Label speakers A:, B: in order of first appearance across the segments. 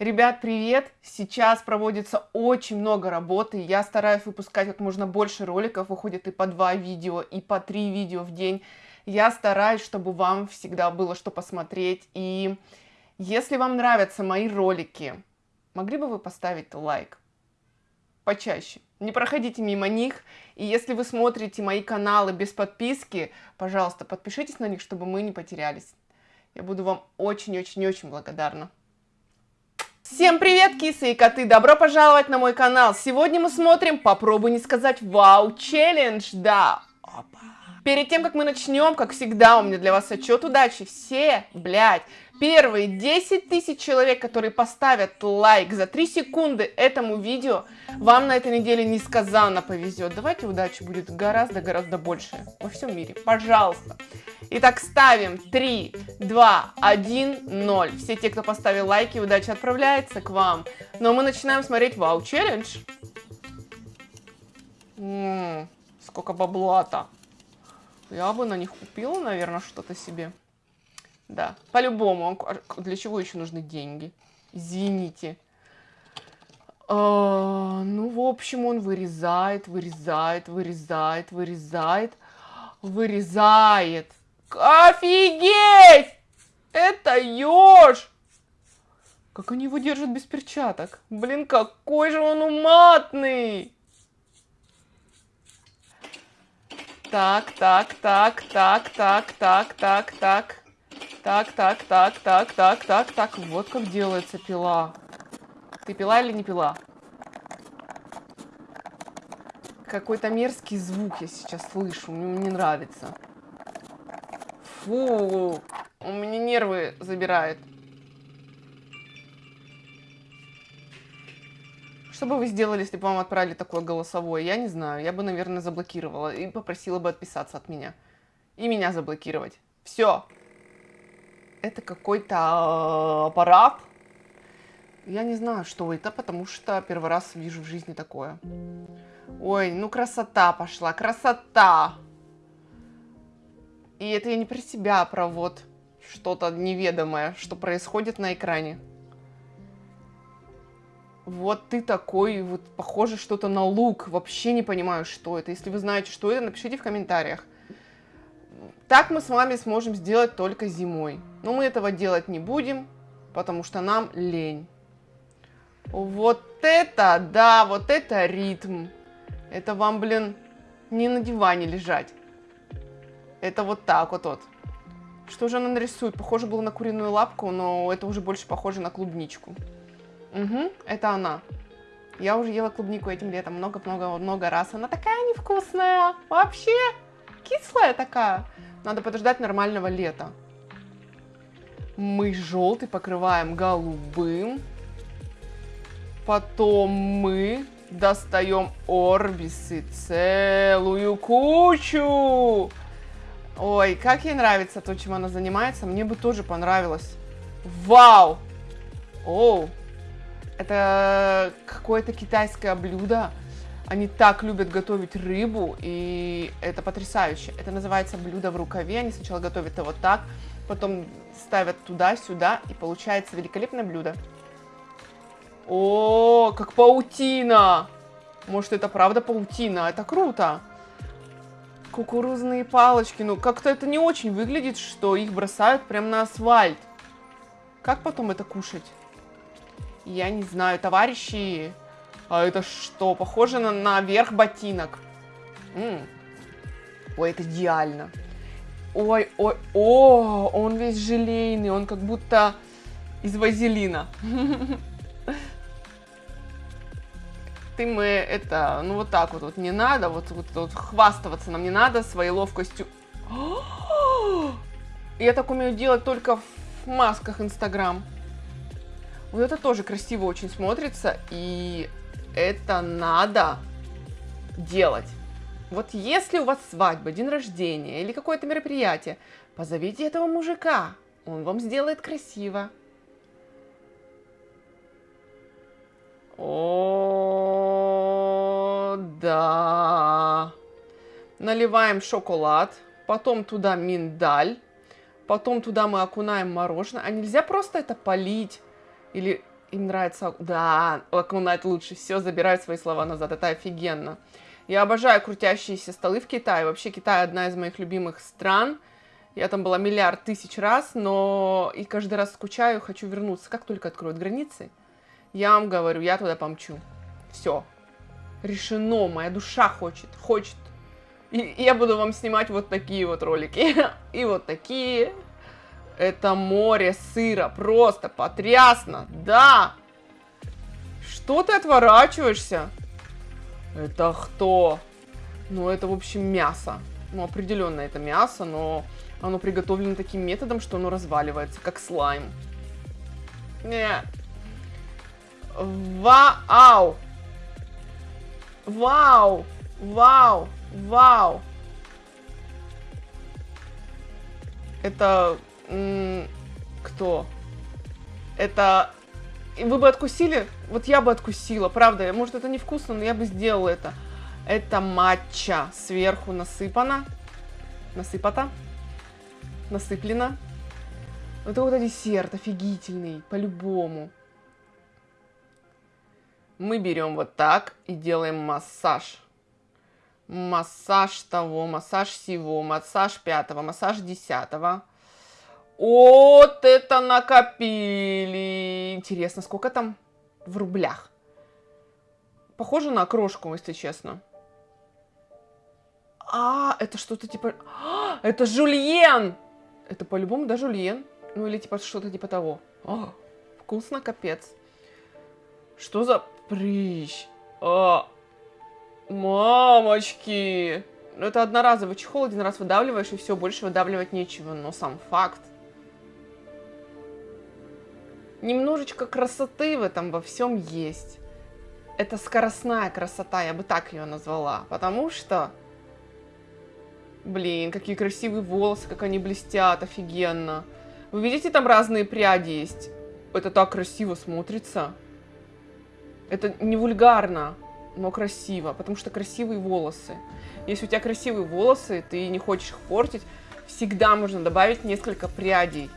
A: Ребят, привет! Сейчас проводится очень много работы. Я стараюсь выпускать как можно больше роликов. Выходит и по два видео, и по три видео в день. Я стараюсь, чтобы вам всегда было что посмотреть. И если вам нравятся мои ролики, могли бы вы поставить лайк? Почаще. Не проходите мимо них. И если вы смотрите мои каналы без подписки, пожалуйста, подпишитесь на них, чтобы мы не потерялись. Я буду вам очень-очень-очень благодарна. Всем привет, кисы и коты! Добро пожаловать на мой канал! Сегодня мы смотрим «Попробуй не сказать вау челлендж». Да, опа. Перед тем, как мы начнем, как всегда, у меня для вас отчет удачи. Все, блядь, первые 10 тысяч человек, которые поставят лайк за 3 секунды этому видео, вам на этой неделе несказанно повезет. Давайте удачи будет гораздо-гораздо больше во всем мире. Пожалуйста. Итак, ставим 3, 2, 1, 0. Все те, кто поставил лайки, удача отправляется к вам. Но мы начинаем смотреть Вау Челлендж. Сколько бабла-то. Я бы на них купила, наверное, что-то себе. Да, по-любому. Для чего еще нужны деньги? Извините. А, ну, в общем, он вырезает, вырезает, вырезает, вырезает, вырезает. Офигеть! Это еж! Как они его держат без перчаток? Блин, какой же он уматный! Так, так, так, так, так, так, так, так. Так, так, так, так, так, так, так. Вот как делается пила. Ты пила или не пила? Какой-то мерзкий звук я сейчас слышу. Мне не нравится. Фу, у меня нервы забирает. Что бы вы сделали, если бы вам отправили такое голосовое? Я не знаю. Я бы, наверное, заблокировала и попросила бы отписаться от меня. И меня заблокировать. Все. Это какой-то а, аппарат. Я не знаю, что это, потому что первый раз вижу в жизни такое. Ой, ну красота пошла, красота. И это я не про себя, а про вот что-то неведомое, что происходит на экране. Вот ты такой, вот похоже что-то на лук, вообще не понимаю, что это. Если вы знаете, что это, напишите в комментариях. Так мы с вами сможем сделать только зимой. Но мы этого делать не будем, потому что нам лень. Вот это, да, вот это ритм. Это вам, блин, не на диване лежать. Это вот так вот вот. Что же она нарисует? Похоже было на куриную лапку, но это уже больше похоже на клубничку. Угу, это она. Я уже ела клубнику этим летом много-много-много раз. Она такая невкусная. Вообще кислая такая. Надо подождать нормального лета. Мы желтый покрываем голубым. Потом мы достаем орбисы целую кучу. Ой, как ей нравится то, чем она занимается. Мне бы тоже понравилось. Вау! Оу! Это какое-то китайское блюдо. Они так любят готовить рыбу, и это потрясающе. Это называется блюдо в рукаве. Они сначала готовят его так, потом ставят туда-сюда, и получается великолепное блюдо. О, как паутина! Может, это правда паутина? Это круто! Кукурузные палочки. Ну, как-то это не очень выглядит, что их бросают прямо на асфальт. Как потом это кушать? Я не знаю, товарищи. А это что? Похоже на, на верх ботинок. М -м. Ой, это идеально. Ой, ой, о, он весь желейный, он как будто из вазелина. ты мы это, ну вот так вот, вот не надо, вот, вот, вот хвастаться нам не надо своей ловкостью. Я так умею делать только в масках Инстаграм. Вот это тоже красиво очень смотрится, и это надо делать. Вот если у вас свадьба, день рождения или какое-то мероприятие, позовите этого мужика, он вам сделает красиво. О, да. Наливаем шоколад, потом туда миндаль, потом туда мы окунаем мороженое. А нельзя просто это полить или Им нравится... Да, окунать лучше. Все, забирают свои слова назад. Это офигенно. Я обожаю крутящиеся столы в Китае. Вообще, Китай одна из моих любимых стран. Я там была миллиард тысяч раз, но и каждый раз скучаю, хочу вернуться. Как только откроют границы, я вам говорю, я туда помчу. Все. Решено, моя душа хочет, хочет. И я буду вам снимать вот такие вот ролики. И вот такие. Это море сыра. Просто потрясно. Да. Что ты отворачиваешься? Это кто? Ну, это, в общем, мясо. Ну, определенно это мясо, но оно приготовлено таким методом, что оно разваливается, как слайм. Не. Вау! Вау! Вау! Вау! Это... Кто? Это... Вы бы откусили? Вот я бы откусила, правда. Может, это невкусно, но я бы сделала это. Это матча сверху насыпано. Насыпата. Насыплено. Это вот десерт офигительный, по-любому. Мы берем вот так и делаем массаж. Массаж того, массаж всего, массаж пятого, массаж десятого. Вот это накопили. Интересно, сколько там в рублях? Похоже на крошку, если честно. А, это что-то типа... А, это жульен! Это по-любому, да, жульен? Ну, или типа что-то типа того. А, вкусно, капец. Что за прыщ? А, мамочки! Ну, это одноразовый чехол, один раз выдавливаешь, и все, больше выдавливать нечего. Но сам факт. Немножечко красоты в этом во всем есть. Это скоростная красота, я бы так ее назвала. Потому что Блин, какие красивые волосы, как они блестят, офигенно. Вы видите, там разные пряди есть? Это так красиво смотрится. Это не вульгарно, но красиво, потому что красивые волосы. Если у тебя красивые волосы, ты не хочешь их портить, всегда можно добавить несколько прядей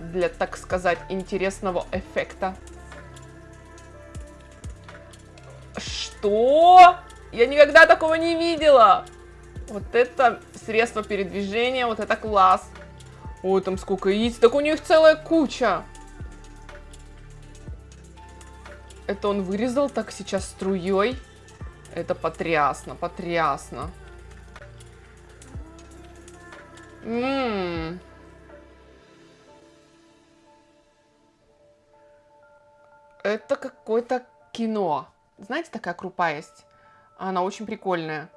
A: для, так сказать, интересного эффекта. Что? Я никогда такого не видела! Вот это средство передвижения, вот это класс. Ой, там сколько яиц. Так у них целая куча. Это он вырезал так сейчас струей. Это потрясно, потрясно. Ммм. Это какое-то кино. Знаете, такая крупа есть? Она очень прикольная.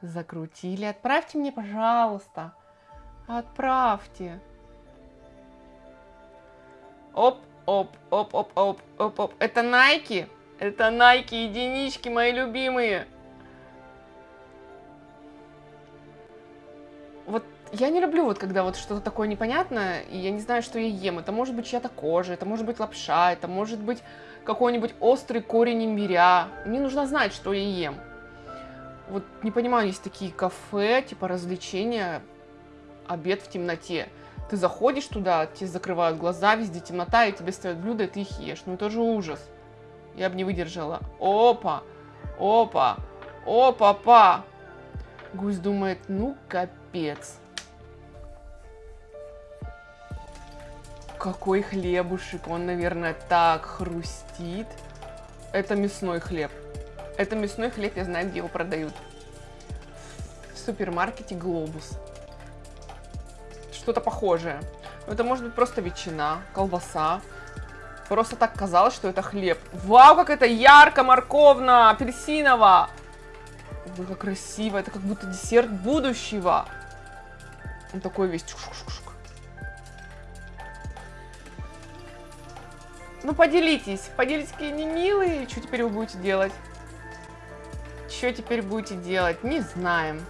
A: Закрутили. Отправьте мне, пожалуйста. Отправьте. Оп, оп, оп, оп, оп, оп, оп. Это Nike? Это Nike единички, мои любимые. Вот я не люблю вот когда вот что-то такое непонятное, и я не знаю, что я ем. Это может быть чья-то кожа, это может быть лапша, это может быть какой-нибудь острый корень имбиря. Мне нужно знать, что я ем. Вот не понимаю, есть такие кафе, типа развлечения, обед в темноте. Ты заходишь туда, тебе закрывают глаза, везде темнота, и тебе ставят блюдо, и ты их ешь. Ну это же ужас. Я бы не выдержала. Опа, опа, опа-па. Гусь думает, ну капец. Какой хлебушек, он, наверное, так хрустит. Это мясной хлеб. Это мясной хлеб, я знаю, где его продают. В супермаркете Глобус. Что-то похожее. Это может быть просто ветчина, колбаса. Просто так казалось, что это хлеб. Вау, как это ярко, морковно, апельсиново. Ой, как красиво. Это как будто десерт будущего. Он такой весь. Ну, поделитесь. Поделитесь, какие они милые. Что теперь вы будете делать? Что теперь будете делать? Не знаем.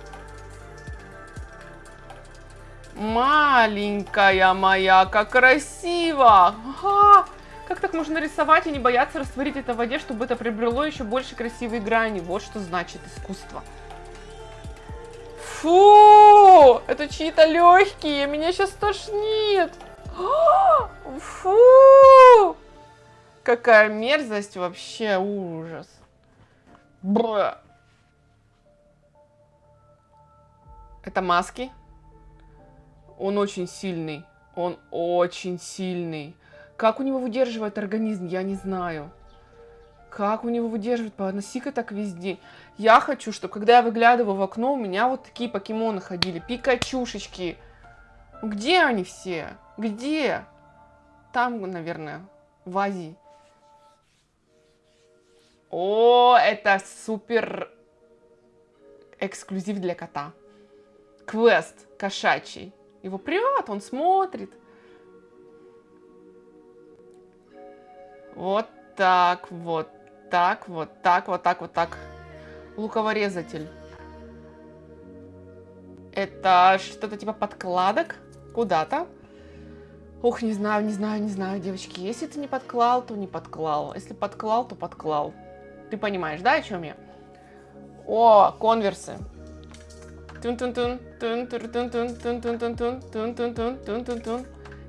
A: Маленькая моя, как красиво! Ага! Как так можно рисовать и не бояться растворить это в воде, чтобы это приобрело еще больше красивой грани? Вот что значит искусство. Фу! Это чьи-то легкие, меня сейчас тошнит. Фу! Какая мерзость вообще, ужас. Бра. Это маски. Он очень сильный. Он очень сильный. Как у него выдерживает организм, я не знаю. Как у него выдерживает? Поноси-ка так везде. Я хочу, чтобы когда я выглядываю в окно, у меня вот такие покемоны ходили. Пикачушечки. Где они все? Где? Там, наверное, в Азии. О, это супер эксклюзив для кота. Квест кошачий. Его прет, он смотрит. Вот так, вот так, вот так, вот так, вот так. Луковорезатель. Это что-то типа подкладок куда-то. Ух, не знаю, не знаю, не знаю, девочки. Если ты не подклал, то не подклал. Если подклал, то подклал. Ты понимаешь, да, о чем я? О, конверсы.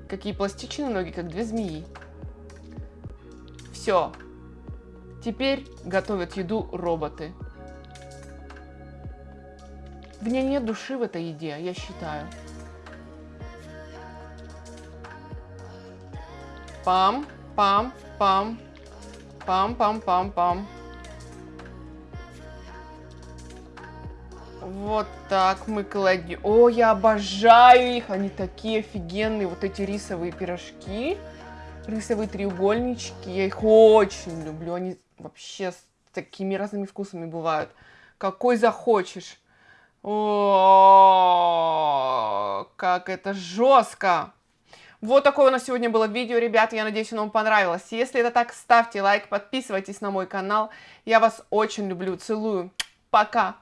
A: Какие пластичные ноги, как две змеи. Все. Теперь готовят еду роботы. В ней нет души в этой еде, я считаю. Пам, пам, пам, пам, пам, пам, пам. Вот так мы кладем. О, я обожаю их. Они такие офигенные. Вот эти рисовые пирожки. Рисовые треугольнички. Я их очень люблю. Они вообще с такими разными вкусами бывают. Какой захочешь. О, как это жестко. Вот такое у нас сегодня было видео, ребята. Я надеюсь, оно вам понравилось. Если это так, ставьте лайк, подписывайтесь на мой канал. Я вас очень люблю, целую. Пока.